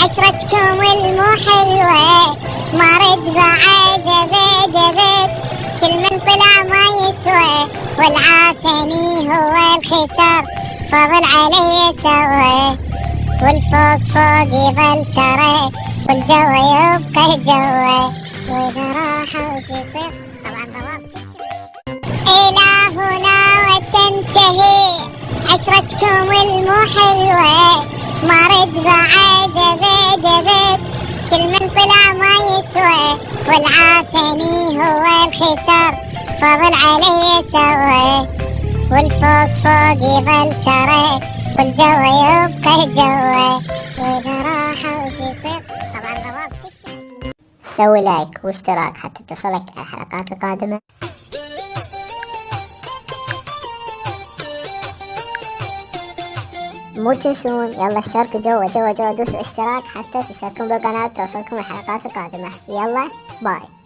عشرتكم المو حلوة ما رد بعد ابد ابد كل من طلع ما يسوى والعافني هو الخسر. فضل علي سوى والفوق فوق يظل ترى. والجو يبقى جوه وإذا راح وش يصير؟ طبعا ضربت إلى هنا وتنتهي. عشرتكم المو حلوة ما رد بعد ابد ابد كل من طلع ما يسوى والعافني هو الخسر فضل علي سوى والفوق فوق يظل ترى والجو يبقى جوه وإذا راح وش يصير؟ طبعا ضربت الشمس سوي لايك واشتراك حتى تصلك الحلقات القادمة. مو تنسون يلا اشتركوا جوا جوا جوا دوسوا اشتراك حتى تشتركون بالقناة توصلكم الحلقات القادمة. يلا باي.